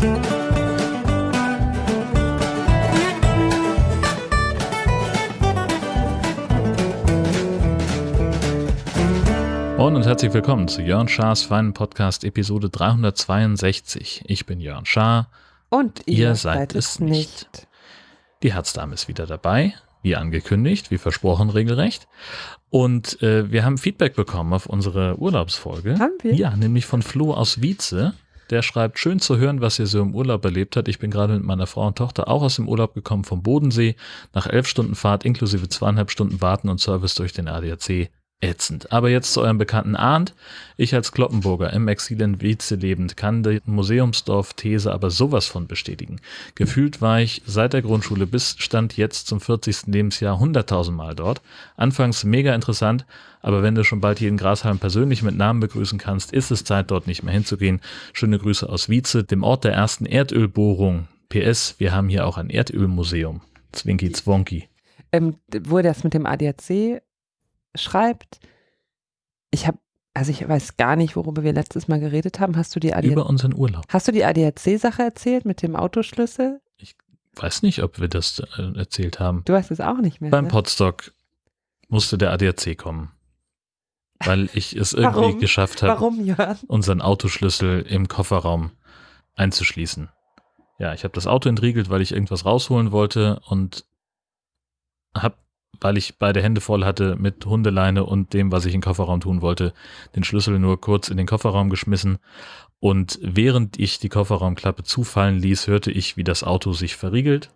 Moin und herzlich willkommen zu Jörn Schars feinen Podcast Episode 362. Ich bin Jörn Schaar. Und ihr, Ihr seid es nicht. Die Herzdame ist wieder dabei, wie angekündigt, wie versprochen regelrecht. Und äh, wir haben Feedback bekommen auf unsere Urlaubsfolge. Haben wir? Ja, nämlich von Flo aus Wietze. Der schreibt, schön zu hören, was ihr so im Urlaub erlebt habt. Ich bin gerade mit meiner Frau und Tochter auch aus dem Urlaub gekommen vom Bodensee. Nach elf Stunden Fahrt inklusive zweieinhalb Stunden Warten und Service durch den ADAC. Ätzend. Aber jetzt zu eurem Bekannten Arndt. Ich als Kloppenburger im Exil in Wietze lebend kann die Museumsdorf-These aber sowas von bestätigen. Gefühlt war ich seit der Grundschule bis Stand jetzt zum 40. Lebensjahr 100.000 Mal dort. Anfangs mega interessant, aber wenn du schon bald jeden Grashalm persönlich mit Namen begrüßen kannst, ist es Zeit, dort nicht mehr hinzugehen. Schöne Grüße aus Wietze, dem Ort der ersten Erdölbohrung. PS, wir haben hier auch ein Erdölmuseum. Zwinky Zwonky. Ähm, er das mit dem ADAC schreibt, ich habe, also ich weiß gar nicht, worüber wir letztes Mal geredet haben. Hast du die ADAC, Über unseren Urlaub. hast du die ADAC-Sache erzählt mit dem Autoschlüssel? Weiß nicht, ob wir das äh, erzählt haben. Du weißt es auch nicht mehr. Beim ne? Podstock musste der ADAC kommen, weil ich es irgendwie Warum? geschafft habe, unseren Autoschlüssel im Kofferraum einzuschließen. Ja, ich habe das Auto entriegelt, weil ich irgendwas rausholen wollte und habe, weil ich beide Hände voll hatte mit Hundeleine und dem, was ich im Kofferraum tun wollte, den Schlüssel nur kurz in den Kofferraum geschmissen. Und während ich die Kofferraumklappe zufallen ließ, hörte ich, wie das Auto sich verriegelt.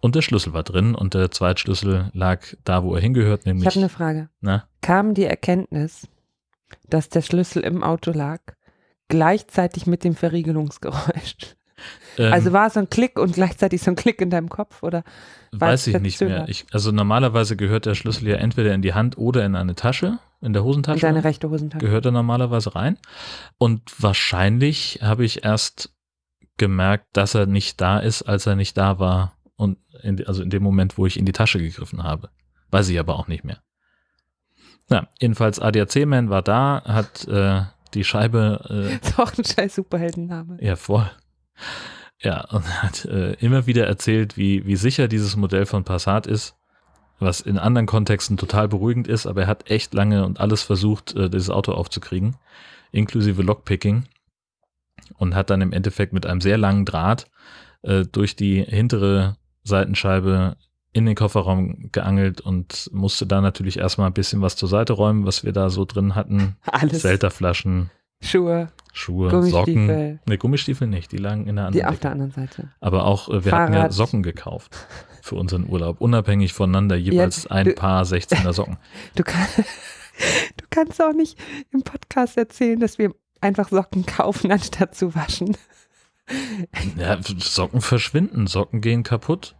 Und der Schlüssel war drin und der Zweitschlüssel lag da, wo er hingehört, Ich nämlich habe eine Frage. na, Kam die Erkenntnis, dass der Schlüssel im Auto lag, gleichzeitig mit dem Verriegelungsgeräusch? Ähm, also war es so ein Klick und gleichzeitig so ein Klick in deinem Kopf oder? Weiß ich nicht mehr. Ich, also normalerweise gehört der Schlüssel ja entweder in die Hand oder in eine Tasche, in der In Hosentasche. deine rechte Hosentasche? gehört er normalerweise rein. Und wahrscheinlich habe ich erst gemerkt, dass er nicht da ist, als er nicht da war. Und in, also in dem Moment, wo ich in die Tasche gegriffen habe. Weiß ich aber auch nicht mehr. Ja, jedenfalls ADAC-Man war da, hat äh, die Scheibe Ist auch ein scheiß Superheldenname. äh, ja voll. Ja, und hat äh, immer wieder erzählt, wie, wie sicher dieses Modell von Passat ist, was in anderen Kontexten total beruhigend ist, aber er hat echt lange und alles versucht, äh, dieses Auto aufzukriegen, inklusive Lockpicking und hat dann im Endeffekt mit einem sehr langen Draht äh, durch die hintere Seitenscheibe in den Kofferraum geangelt und musste da natürlich erstmal ein bisschen was zur Seite räumen, was wir da so drin hatten. Alles. Selterflaschen, Schuhe, Schuhe, Gummistiefel. Socken. Ne, Gummistiefel nicht, die lagen in der die anderen auf Ecke. der anderen Seite. Aber auch, äh, wir hatten ja Fahrrad. Socken gekauft für unseren Urlaub, unabhängig voneinander, jeweils ein du- Paar 16er Socken. Du, kann, du kannst auch nicht im Podcast erzählen, dass wir einfach Socken kaufen, anstatt zu waschen. Ja, Socken verschwinden, Socken gehen kaputt.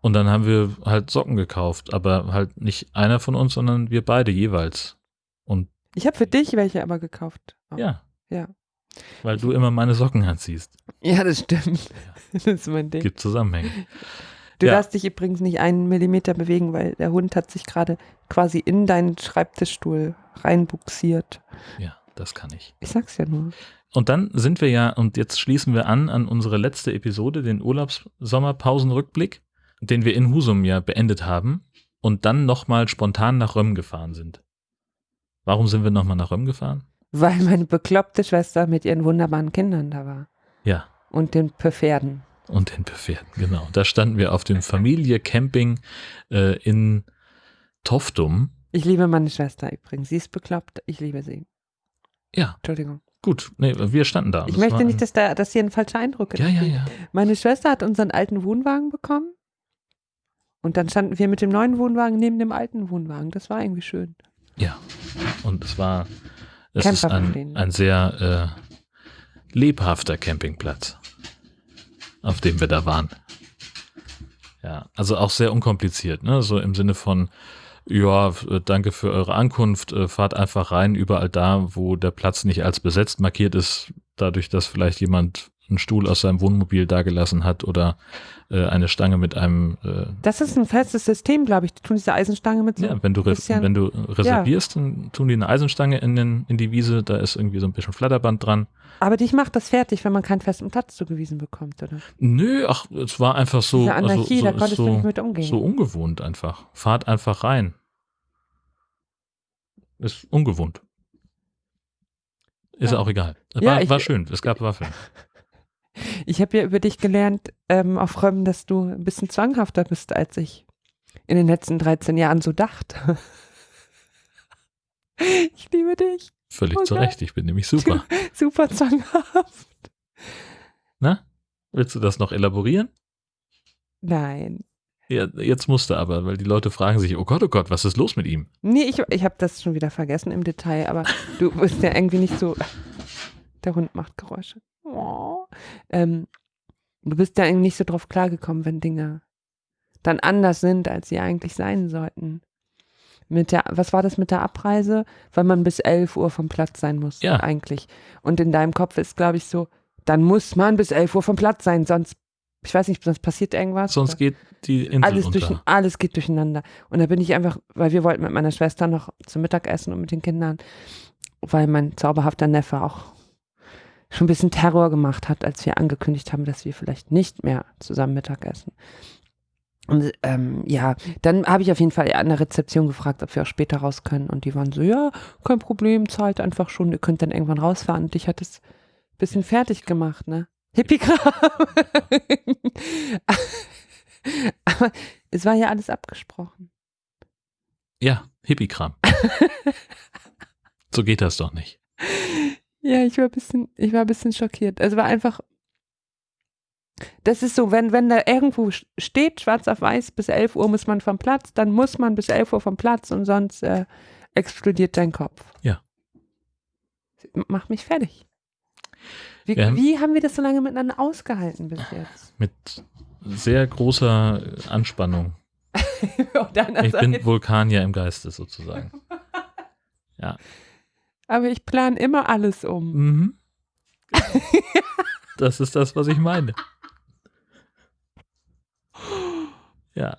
Und dann haben wir halt Socken gekauft, aber halt nicht einer von uns, sondern wir beide jeweils. Ich habe für dich welche aber gekauft. Auch. ja, Ja. weil du immer meine Socken anziehst. Ja, das stimmt. Das ist mein Ding. Gibt Zusammenhänge. Du Ja. darfst dich übrigens nicht einen Millimeter bewegen, weil der Hund hat sich gerade quasi in deinen Schreibtischstuhl reinbuxiert. Ja, das kann ich. Ich sag's ja nur. Und dann sind wir ja, und jetzt schließen wir an an unsere letzte Episode, den Urlaubssommerpausenrückblick, den wir in Husum ja beendet haben und dann nochmal spontan nach Röm gefahren sind. Warum sind wir nochmal nach Röm gefahren? Weil meine bekloppte Schwester mit ihren wunderbaren Kindern da war. Ja, Und den Pferden. und den Pferden, genau. Da standen wir auf dem Familie-Camping äh, in Toftum. Ich liebe meine Schwester übrigens. Sie ist bekloppt. Ich liebe sie. Ja, Entschuldigung. gut. Nee, wir standen da. Ich es möchte nicht, dass, da, dass hier ein falscher Eindruck Ja, ja, entsteht. ja. Meine Schwester hat unseren alten Wohnwagen bekommen. Und dann standen wir mit dem neuen Wohnwagen neben dem alten Wohnwagen. Das war irgendwie schön. Ja. Und es war, es ist ein, ein sehr äh, lebhafter Campingplatz, auf dem wir da waren. Ja, also auch sehr unkompliziert, ne? So im Sinne von, ja, äh, danke für eure Ankunft, äh, fahrt einfach rein, überall da, wo der Platz nicht als besetzt markiert ist, dadurch, dass vielleicht jemand einen Stuhl aus seinem Wohnmobil dagelassen hat oder äh, eine Stange mit einem. Äh, Das ist ein festes System, glaube ich. Die tun diese Eisenstange mit so. ja, wenn du, bisschen- wenn du reservierst, dann tun die eine Eisenstange in, den, in die Wiese, da ist irgendwie so ein bisschen Flatterband dran. Aber dich macht das fertig, wenn man keinen festen Platz zugewiesen bekommt, oder? Nö, ach, es war einfach so. Diese Anarchie, also, da so, konntest so, du nicht mit umgehen. so ungewohnt einfach. Fahrt einfach rein. Ist ungewohnt. Ist Ja. auch egal. Ja, War, ich- war schön, es gab Waffeln. Ich habe ja über dich gelernt, ähm, auf Räumen, dass du ein bisschen zwanghafter bist, als ich in den letzten 13 Jahren so dachte. Ich liebe dich. Völlig Okay. zu Recht, ich bin nämlich super. Super zwanghaft. Na? Willst du das noch elaborieren? Nein. Ja, jetzt musst du aber, weil die Leute fragen sich, oh Gott, oh Gott, was ist los mit ihm? Nee, ich, ich habe das schon wieder vergessen im Detail, aber du bist ja irgendwie nicht so. Der Hund macht Geräusche. Oh. Ähm, du bist ja irgendwie nicht so drauf klargekommen, wenn Dinge dann anders sind, als sie eigentlich sein sollten. Mit der, was war das mit der Abreise? Weil man bis 11 Uhr vom Platz sein muss, Ja. eigentlich. Und in deinem Kopf ist, glaube ich, so, dann muss man bis 11 Uhr vom Platz sein, sonst, ich weiß nicht, sonst passiert irgendwas. Sonst geht die Insel alles, unter. durch, alles geht durcheinander. Und da bin ich einfach, weil wir wollten mit meiner Schwester noch zum Mittagessen und mit den Kindern, weil mein zauberhafter Neffe auch schon ein bisschen Terror gemacht hat, als wir angekündigt haben, dass wir vielleicht nicht mehr zusammen Mittag essen. Und ähm, ja, dann habe ich auf jeden Fall an der Rezeption gefragt, ob wir auch später raus können. Und die waren so, ja, kein Problem, zahlt einfach schon, ihr könnt dann irgendwann rausfahren. Und ich hatte es ein bisschen fertig gemacht, ne? Hippie-Kram. Aber es war ja alles abgesprochen. Ja, Hippie-Kram. so geht das doch nicht. Ja, ich war ein bisschen, ich war ein bisschen schockiert. Also war einfach, das ist so, wenn, wenn da irgendwo steht, schwarz auf weiß, bis 11 Uhr muss man vom Platz, dann muss man bis 11 Uhr vom Platz und sonst äh, explodiert dein Kopf. Ja. Macht mich fertig. Wie, haben- wie haben wir das so lange miteinander ausgehalten bis jetzt? Mit sehr großer Anspannung. Ich bin. Vulkanier im Geiste sozusagen. Aber ich plane immer alles um. Mhm. Das ist das, was ich meine. Ja.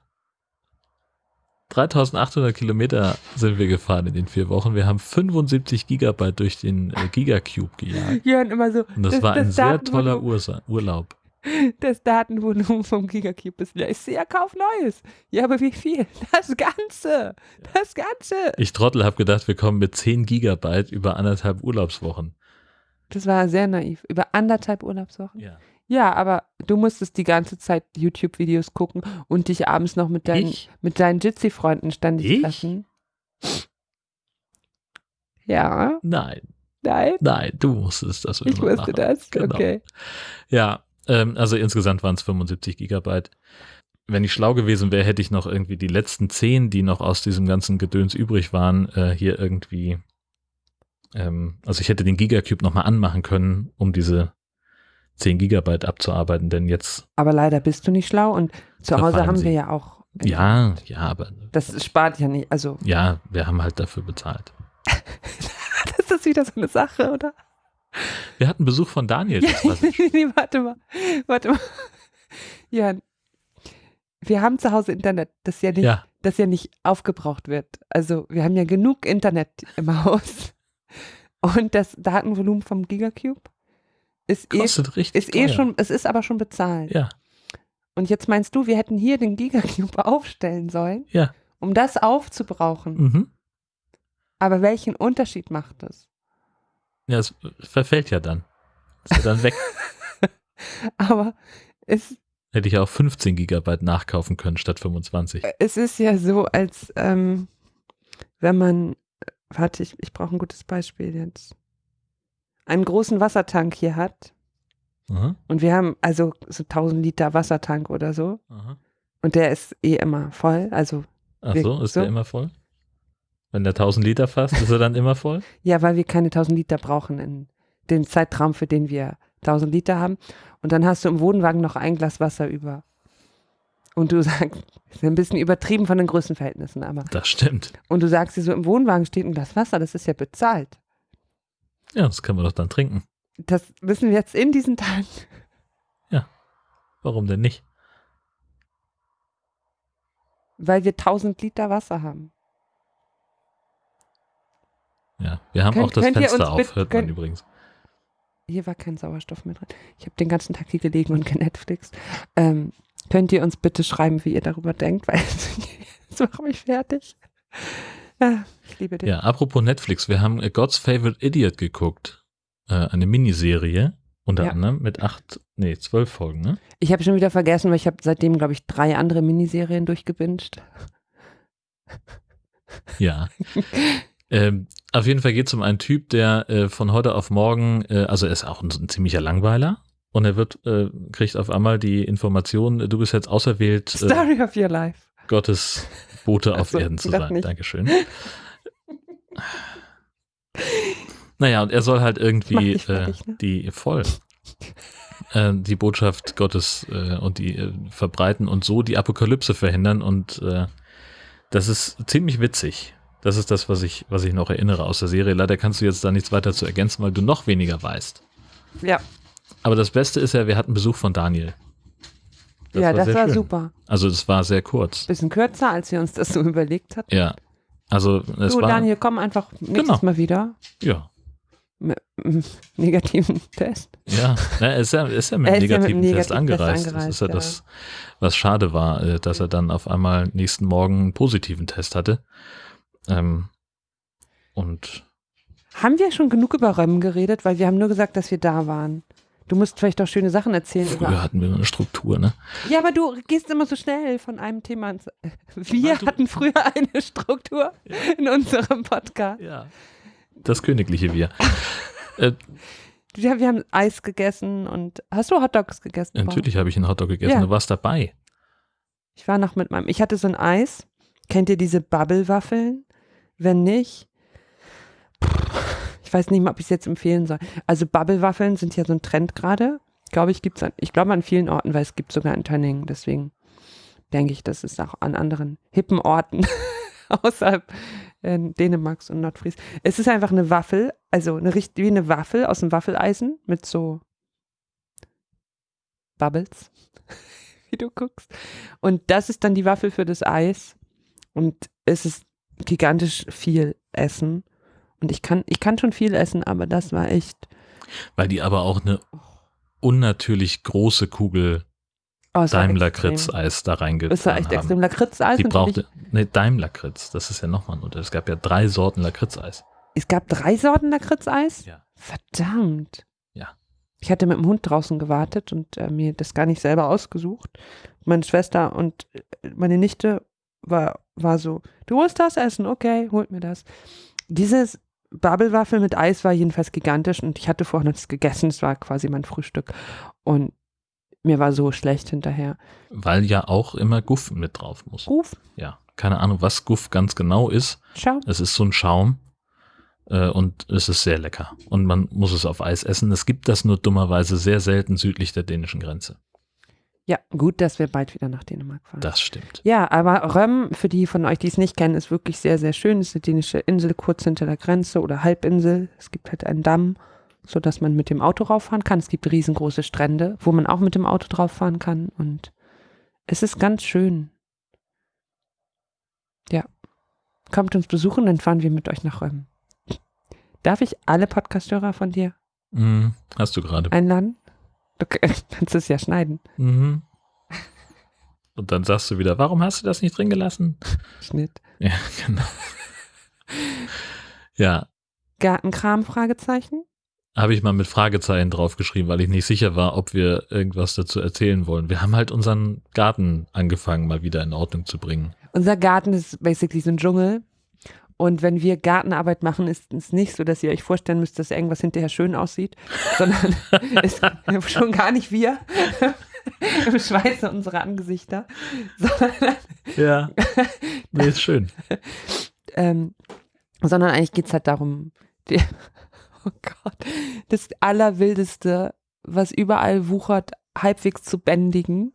3800 Kilometer sind wir gefahren in den vier Wochen. Wir haben 75 Gigabyte durch den äh, Gigacube gejagt. Jörn immer so, Und das, Das- war ein das sehr Datenvolumen- toller Urlaub. Das Datenvolumen vom Gigacube ist leer. Ich sehe ja, kauf Neues. Ja, aber wie viel? Das Ganze. Das Ganze. Ich Trottel habe gedacht, wir kommen mit 10 Gigabyte über anderthalb Urlaubswochen. Das war sehr naiv. Über anderthalb Urlaubswochen. Ja. Ja, aber du musstest die ganze Zeit YouTube-Videos gucken und dich abends noch mit deinen, Ich? mit deinen Jitsi-Freunden ständig Ich? treffen. Ja, Nein, nein, nein, du musstest das ich wusste machen. das. Genau. Okay. Ja, ähm, also insgesamt waren es 75 Gigabyte. Wenn ich schlau gewesen wäre, hätte ich noch irgendwie die letzten 10, die noch aus diesem ganzen Gedöns übrig waren, äh, hier irgendwie, ähm, also ich hätte den Gigacube nochmal anmachen können, um diese 10 Gigabyte abzuarbeiten, denn jetzt, Aber leider bist du nicht schlau und zu Hause haben sie. wir ja auch. ja, ja, aber, Das spart ja nicht. Also, ja, wir haben halt dafür bezahlt. das ist wieder so eine Sache, oder? Wir hatten Besuch von Daniel. Das schön. nee, warte mal. Warte mal. Jan, wir haben zu Hause Internet, das ja nicht, ja, das ja nicht aufgebraucht wird. Also wir haben ja genug Internet im Haus. Und das Datenvolumen vom Gigacube ist eh, kostet richtig ist eh teuer. schon, es ist aber schon bezahlt. Ja, Und jetzt meinst du, wir hätten hier den Gigacube aufstellen sollen, ja. um das aufzubrauchen. Mhm. Aber welchen Unterschied macht das? Ja, es verfällt ja dann. Ist ja dann weg. Aber es, Hätte ich auch 15 Gigabyte nachkaufen können statt 25. es ist ja so, als ähm, wenn man, warte, ich, ich brauche ein gutes Beispiel jetzt, einen großen Wassertank hier hat Aha, und wir haben also so 1000 Liter Wassertank oder so aha. und der ist eh immer voll, also Ach so, ist so? der immer voll? Wenn der 1000 Liter fasst, ist er dann immer voll? ja, weil wir keine 1000 Liter brauchen in dem Zeitraum, für den wir 1000 Liter haben und dann hast du im Wohnwagen noch ein Glas Wasser über. Und du sagst, ist ein bisschen übertrieben von den Größenverhältnissen, aber. Das stimmt. Und du sagst dir so, im Wohnwagen steht ein Glas Wasser, das ist ja bezahlt. Ja, das können wir doch dann trinken. Das müssen wir jetzt in diesen Tagen Warum denn nicht? Weil wir 1000 Liter Wasser haben. Ja, wir haben Könnt- auch das Fenster auf, hört man übrigens. Hier war kein Sauerstoff mehr drin. Ich habe den ganzen Tag hier gelegen und genetflixt. Ähm, könnt ihr uns bitte schreiben, wie ihr darüber denkt, weil das macht mich fertig. Ja, ich liebe dich. Ja, apropos Netflix, wir haben äh, God's Favorite Idiot geguckt. Äh, eine Miniserie, unter Ja. anderem mit acht, nee, zwölf Folgen, ne? Ich habe schon wieder vergessen, weil ich habe seitdem, glaube ich, drei andere Miniserien durchgebinged. Ja. ähm, auf jeden Fall geht es um einen Typ, der äh, von heute auf morgen, äh, also er ist auch ein, ein ziemlicher Langweiler und er wird, äh, kriegt auf einmal die Information, äh, du bist jetzt auserwählt, äh, Story of your life. Gottes Bote auf Ach so, Erden zu sein. nicht. Dankeschön. naja, und er soll halt irgendwie dich fertig, äh, ne? die voll äh, die Botschaft Gottes äh, und die äh, verbreiten und so die Apokalypse verhindern und äh, das ist ziemlich witzig. Das ist das, was ich, was ich noch erinnere aus der Serie. Leider kannst du jetzt da nichts weiter zu ergänzen, weil du noch weniger weißt. Ja, Aber das Beste ist ja, wir hatten Besuch von Daniel. ja, das sehr war schön. super. Also es war sehr kurz. Bisschen kürzer, als wir uns das so überlegt hatten. Ja. Also es du, war Daniel, komm einfach nächstes Genau. Mal wieder. ja, Mit negativen Test. ja, na, er ist ja, ist ja mit einem ist ja mit negativen Test negativen Test angereist. Das angereist, ist ja ja. das, was schade war, äh, dass er dann auf einmal nächsten Morgen einen positiven Test hatte. Ähm, und Haben wir schon genug über Römmen geredet? Weil wir haben nur gesagt, dass wir da waren. Du musst vielleicht auch schöne Sachen erzählen. früher Über hatten wir eine Struktur, ne? ja, aber du gehst immer so schnell von einem Thema ins. Wir du- hatten früher eine Struktur in unserem Podcast. Ja. Das königliche Wir. äh, Ja, wir haben Eis gegessen und hast du Hotdogs gegessen? natürlich habe ich einen Hotdog gegessen. Ja. Du warst dabei. Ich war noch mit meinem. Ich hatte so ein Eis. Kennt ihr diese Bubble-Waffeln? Wenn nicht, ich weiß nicht mal, ob ich es jetzt empfehlen soll. Also Bubble-Waffeln sind ja so ein Trend gerade. Glaube ich, gibt's an, ich glaube an vielen Orten, weil es gibt sogar in Tönningen. Deswegen denke ich, dass es auch an anderen hippen Orten außerhalb äh, Dänemarks und Nordfries. Es ist einfach eine Waffel, also eine, richt- wie eine Waffel aus dem Waffeleisen mit so Bubbles, wie du guckst. Und das ist dann die Waffel für das Eis. Und es ist gigantisch viel Essen. Und ich kann, ich kann schon viel essen, aber das war echt Weil die aber auch eine unnatürlich große Kugel oh, es war Daimler-Kritz extrem. Eis da reingetan Es war echt haben. extrem. Lakritz-Eis Die brauchte, ne, Daimler-Kritz, das ist ja nochmal ein Unterschied. Es gab ja drei Sorten Lakritz-Eis. Es gab drei Sorten Lakritz-Eis? Ja. Verdammt. Ja. Ich hatte mit dem Hund draußen gewartet und äh, mir das gar nicht selber ausgesucht. Meine Schwester und äh, meine Nichte war, war so, du musst das essen, okay, holt mir das. Dieses Bubble-Waffel mit Eis war jedenfalls gigantisch und ich hatte vorher noch das gegessen, es war quasi mein Frühstück. Und mir war so schlecht hinterher. Weil ja auch immer Guff mit drauf muss. Ruf, Ja, keine Ahnung, was Guff ganz genau ist. schau. Es ist so ein Schaum äh, und es ist sehr lecker. Und man muss es auf Eis essen. Es gibt das nur dummerweise sehr selten südlich der dänischen Grenze. Ja, gut, dass wir bald wieder nach Dänemark fahren. Das stimmt. Ja, aber Röm, für die von euch, die es nicht kennen, ist wirklich sehr, sehr schön. Es ist eine dänische Insel kurz hinter der Grenze oder Halbinsel. Es gibt halt einen Damm, sodass man mit dem Auto rauffahren kann. Es gibt riesengroße Strände, wo man auch mit dem Auto drauf fahren kann. Und es ist ganz schön. Ja. Kommt uns besuchen, dann fahren wir mit euch nach Röm. Darf ich alle Podcasthörer von dir Mhm, hast du gerade. einladen? Du kannst es ja schneiden. Mhm. Und dann sagst du wieder, warum hast du das nicht drin gelassen? Schnitt. Ja, genau. Ja, Gartenkram? Fragezeichen? habe ich mal mit Fragezeichen draufgeschrieben, weil ich nicht sicher war, ob wir irgendwas dazu erzählen wollen. Wir haben halt unseren Garten angefangen, mal wieder in Ordnung zu bringen. Unser Garten ist basically so ein Dschungel. Und wenn wir Gartenarbeit machen, ist es nicht so, dass ihr euch vorstellen müsst, dass irgendwas hinterher schön aussieht, sondern ist schon gar nicht wir im Schweiße unserer Angesichter, sondern, Ja. Nee, ist schön. ähm, sondern eigentlich geht es halt darum, die, oh Gott, das Allerwildeste, was überall wuchert, halbwegs zu bändigen.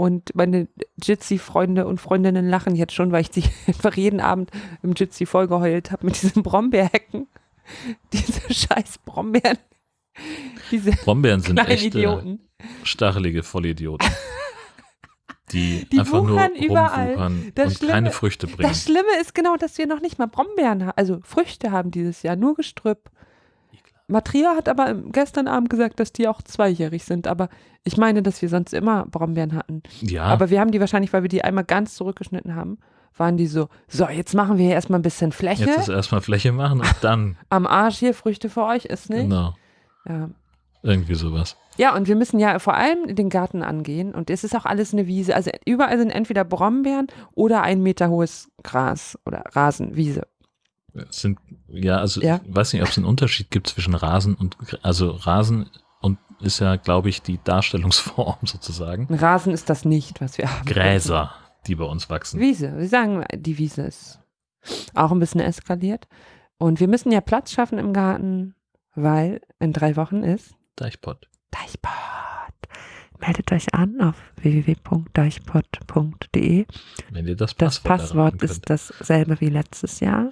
Und meine Jitsi-Freunde und Freundinnen lachen jetzt schon, weil ich die einfach jeden Abend im Jitsi vollgeheult habe mit diesen Brombeerhecken. Diese scheiß Brombeeren. Diese Brombeeren sind echte Idioten. stachelige Vollidioten. Die, Die einfach nur überall. und Schlimme- keine Früchte bringen. Das Schlimme ist genau, dass wir noch nicht mal Brombeeren haben, also Früchte haben dieses Jahr, nur Gestrüpp. Matria hat aber gestern Abend gesagt, dass die auch zweijährig sind, aber ich meine, dass wir sonst immer Brombeeren hatten. Ja, Aber wir haben die wahrscheinlich, weil wir die einmal ganz zurückgeschnitten haben, waren die so, so, jetzt machen wir hier erstmal ein bisschen Fläche. jetzt ist erstmal Fläche machen und dann, Am Arsch hier Früchte für euch ist nicht. genau, Ja. irgendwie sowas. ja, und wir müssen ja vor allem den Garten angehen und es ist auch alles eine Wiese. Also überall sind entweder Brombeeren oder ein Meter hohes Gras oder Rasen, Wiese. Es sind, ja, also Ja. ich weiß nicht, ob es einen Unterschied gibt zwischen Rasen und, also Rasen und ist ja, glaube ich, die Darstellungsform sozusagen. Rasen ist das nicht, was wir haben. Gräser, die bei uns wachsen. Wiese. Wir sagen, die Wiese ist auch ein bisschen eskaliert. Und wir müssen ja Platz schaffen im Garten, weil in drei Wochen ist Deichpott. Deichpot. Meldet euch an auf www.deichpot.de. Wenn ihr das Das Passwort, Passwort erraten ist dasselbe wie letztes Jahr.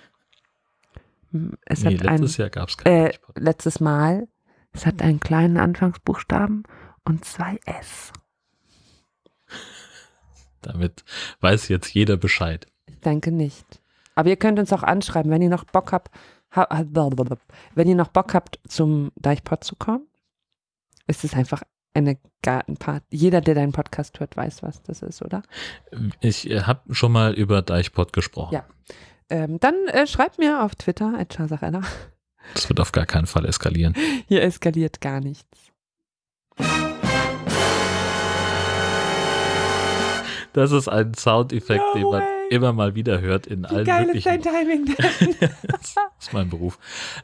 Es Nee, hat ein, letztes Jahr gab es kein äh, letztes Mal. Es hat einen kleinen Anfangsbuchstaben und zwei S. Damit weiß jetzt jeder Bescheid. Ich denke nicht. Aber ihr könnt uns auch anschreiben, wenn ihr noch Bock habt, ha, wenn ihr noch Bock habt, zum Deichpot zu kommen. Ist es einfach eine Gartenparty. Jeder, der deinen Podcast hört, weiß, was das ist, oder? Ich äh, habe schon mal über Deichpott gesprochen. Ja. Ähm, dann äh, schreibt mir auf Twitter, Chasarella. Das wird auf gar keinen Fall eskalieren. Hier eskaliert gar nichts. Das ist ein Soundeffekt, No den man way. immer mal wieder hört in Wie allen geil ist möglichen. dein Timing? das ist mein Beruf.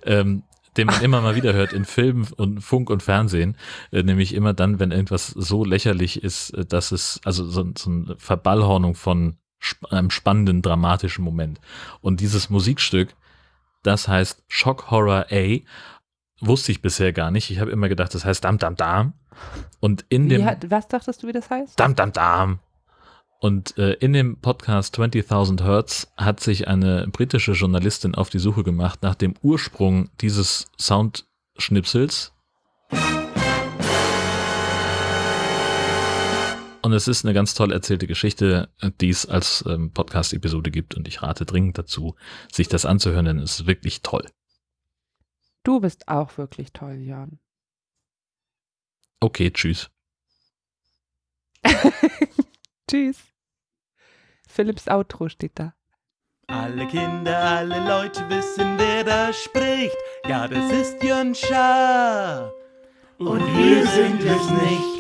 Ähm, den man immer mal wieder hört in Filmen und Funk und Fernsehen, äh, nämlich immer dann, wenn irgendwas so lächerlich ist, äh, dass es, also so, so eine Verballhornung von sp einem spannenden, dramatischen Moment. Und dieses Musikstück, das heißt Shock Horror A, wusste ich bisher gar nicht. Ich habe immer gedacht, das heißt Dam Dam Dam. Und in dem hat, was dachtest du, wie das heißt? Dam Dam Dam. Und äh, in dem Podcast 20.000 Hertz hat sich eine britische Journalistin auf die Suche gemacht nach dem Ursprung dieses Soundschnipsels. Und es ist eine ganz toll erzählte Geschichte, die es als ähm, Podcast-Episode gibt. Und ich rate dringend dazu, sich das anzuhören, denn es ist wirklich toll. Du bist auch wirklich toll, Jan. Okay, tschüss. Tschüss. Philips Outro steht da. Alle Kinder, alle Leute wissen, wer da spricht. Ja, das ist Jön Schaar. Und wir sind es nicht.